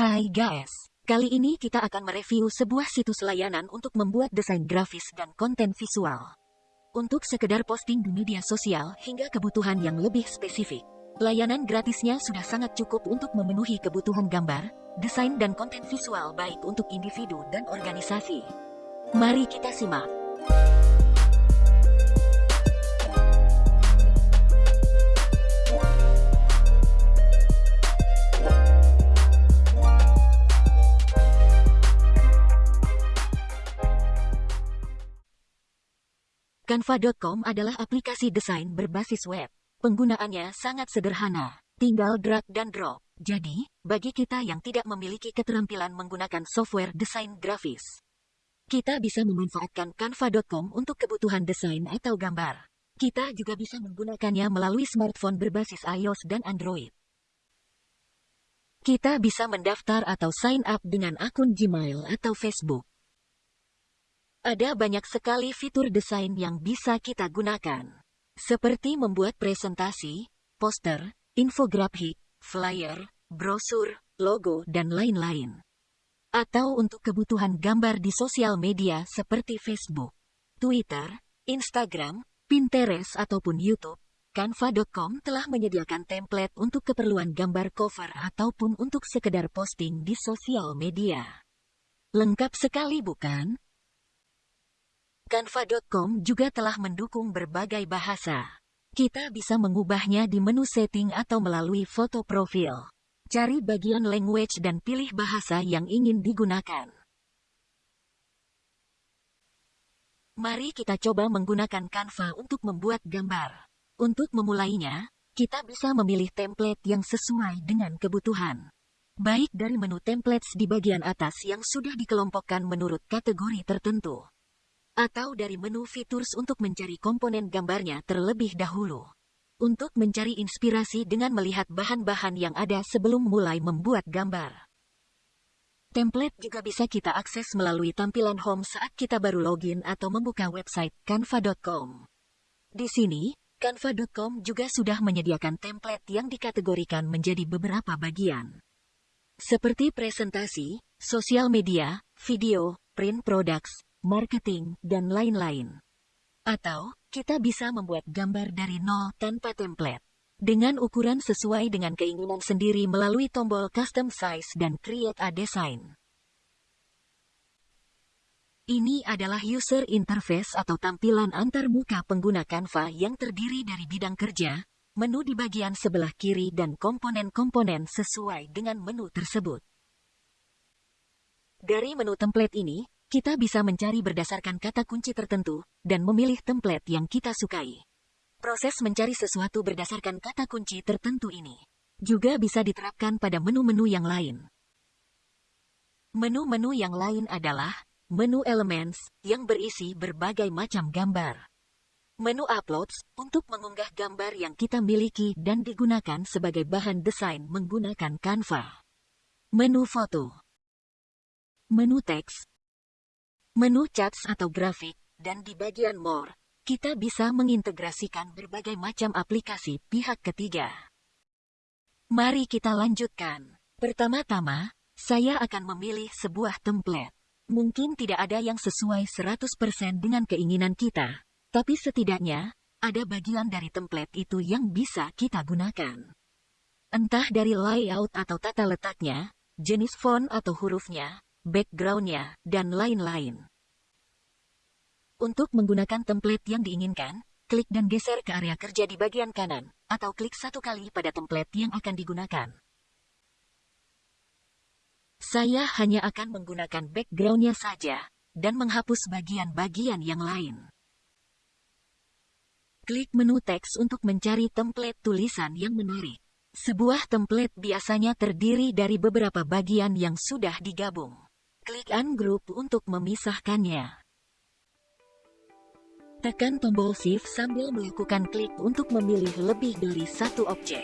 Hai guys, kali ini kita akan mereview sebuah situs layanan untuk membuat desain grafis dan konten visual. Untuk sekedar posting di media sosial hingga kebutuhan yang lebih spesifik. Layanan gratisnya sudah sangat cukup untuk memenuhi kebutuhan gambar, desain dan konten visual baik untuk individu dan organisasi. Mari kita simak. Canva.com adalah aplikasi desain berbasis web. Penggunaannya sangat sederhana, tinggal drag dan drop. Jadi, bagi kita yang tidak memiliki keterampilan menggunakan software desain grafis, kita bisa memanfaatkan Canva.com untuk kebutuhan desain atau gambar. Kita juga bisa menggunakannya melalui smartphone berbasis iOS dan Android. Kita bisa mendaftar atau sign up dengan akun Gmail atau Facebook. Ada banyak sekali fitur desain yang bisa kita gunakan. Seperti membuat presentasi, poster, infografik, flyer, brosur, logo, dan lain-lain. Atau untuk kebutuhan gambar di sosial media seperti Facebook, Twitter, Instagram, Pinterest, ataupun YouTube, Canva.com telah menyediakan template untuk keperluan gambar cover ataupun untuk sekedar posting di sosial media. Lengkap sekali bukan? Canva.com juga telah mendukung berbagai bahasa. Kita bisa mengubahnya di menu setting atau melalui foto profil. Cari bagian language dan pilih bahasa yang ingin digunakan. Mari kita coba menggunakan Canva untuk membuat gambar. Untuk memulainya, kita bisa memilih template yang sesuai dengan kebutuhan. Baik dari menu templates di bagian atas yang sudah dikelompokkan menurut kategori tertentu atau dari menu Features untuk mencari komponen gambarnya terlebih dahulu. Untuk mencari inspirasi dengan melihat bahan-bahan yang ada sebelum mulai membuat gambar. Template juga bisa kita akses melalui tampilan home saat kita baru login atau membuka website canva.com. Di sini, canva.com juga sudah menyediakan template yang dikategorikan menjadi beberapa bagian. Seperti presentasi, sosial media, video, print products, marketing, dan lain-lain. Atau, kita bisa membuat gambar dari nol tanpa template. Dengan ukuran sesuai dengan keinginan sendiri melalui tombol Custom Size dan Create a Design. Ini adalah user interface atau tampilan antarmuka pengguna Canva yang terdiri dari bidang kerja, menu di bagian sebelah kiri dan komponen-komponen sesuai dengan menu tersebut. Dari menu template ini, kita bisa mencari berdasarkan kata kunci tertentu dan memilih template yang kita sukai. Proses mencari sesuatu berdasarkan kata kunci tertentu ini juga bisa diterapkan pada menu-menu yang lain. Menu-menu yang lain adalah menu Elements yang berisi berbagai macam gambar. Menu Uploads untuk mengunggah gambar yang kita miliki dan digunakan sebagai bahan desain menggunakan Canva. Menu Foto Menu Teks menu charts atau grafik, dan di bagian More, kita bisa mengintegrasikan berbagai macam aplikasi pihak ketiga. Mari kita lanjutkan. Pertama-tama, saya akan memilih sebuah template. Mungkin tidak ada yang sesuai 100% dengan keinginan kita, tapi setidaknya, ada bagian dari template itu yang bisa kita gunakan. Entah dari layout atau tata letaknya, jenis font atau hurufnya, backgroundnya, dan lain-lain. Untuk menggunakan template yang diinginkan, klik dan geser ke area kerja di bagian kanan, atau klik satu kali pada template yang akan digunakan. Saya hanya akan menggunakan backgroundnya saja, dan menghapus bagian-bagian yang lain. Klik menu teks untuk mencari template tulisan yang menarik. Sebuah template biasanya terdiri dari beberapa bagian yang sudah digabung. Klik Ungroup untuk memisahkannya. Tekan tombol Shift sambil melakukan klik untuk memilih lebih dari satu objek.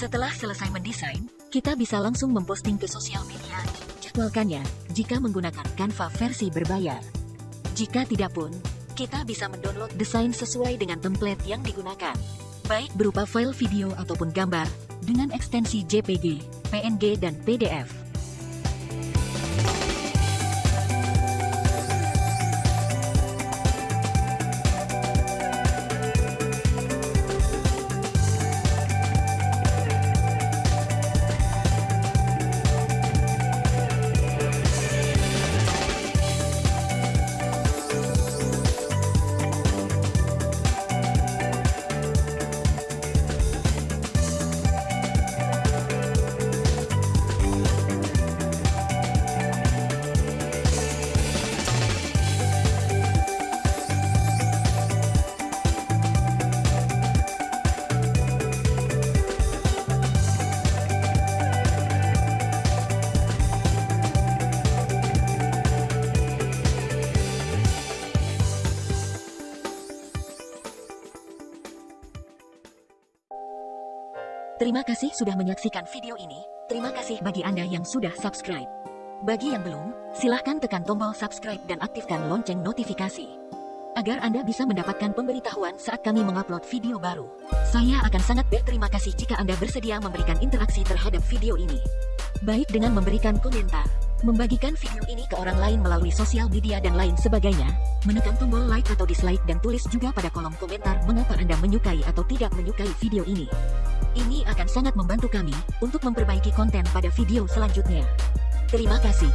Setelah selesai mendesain, kita bisa langsung memposting ke sosial media. Jadwalkannya jika menggunakan Canva versi berbayar. Jika tidak pun, kita bisa mendownload desain sesuai dengan template yang digunakan. Baik berupa file video ataupun gambar, dengan ekstensi JPG, PNG, dan PDF. Terima kasih sudah menyaksikan video ini. Terima kasih bagi Anda yang sudah subscribe. Bagi yang belum, silahkan tekan tombol subscribe dan aktifkan lonceng notifikasi. Agar Anda bisa mendapatkan pemberitahuan saat kami mengupload video baru. Saya akan sangat berterima kasih jika Anda bersedia memberikan interaksi terhadap video ini. Baik dengan memberikan komentar, membagikan video ini ke orang lain melalui sosial media dan lain sebagainya, menekan tombol like atau dislike dan tulis juga pada kolom komentar mengapa Anda menyukai atau tidak menyukai video ini. Ini akan sangat membantu kami untuk memperbaiki konten pada video selanjutnya. Terima kasih.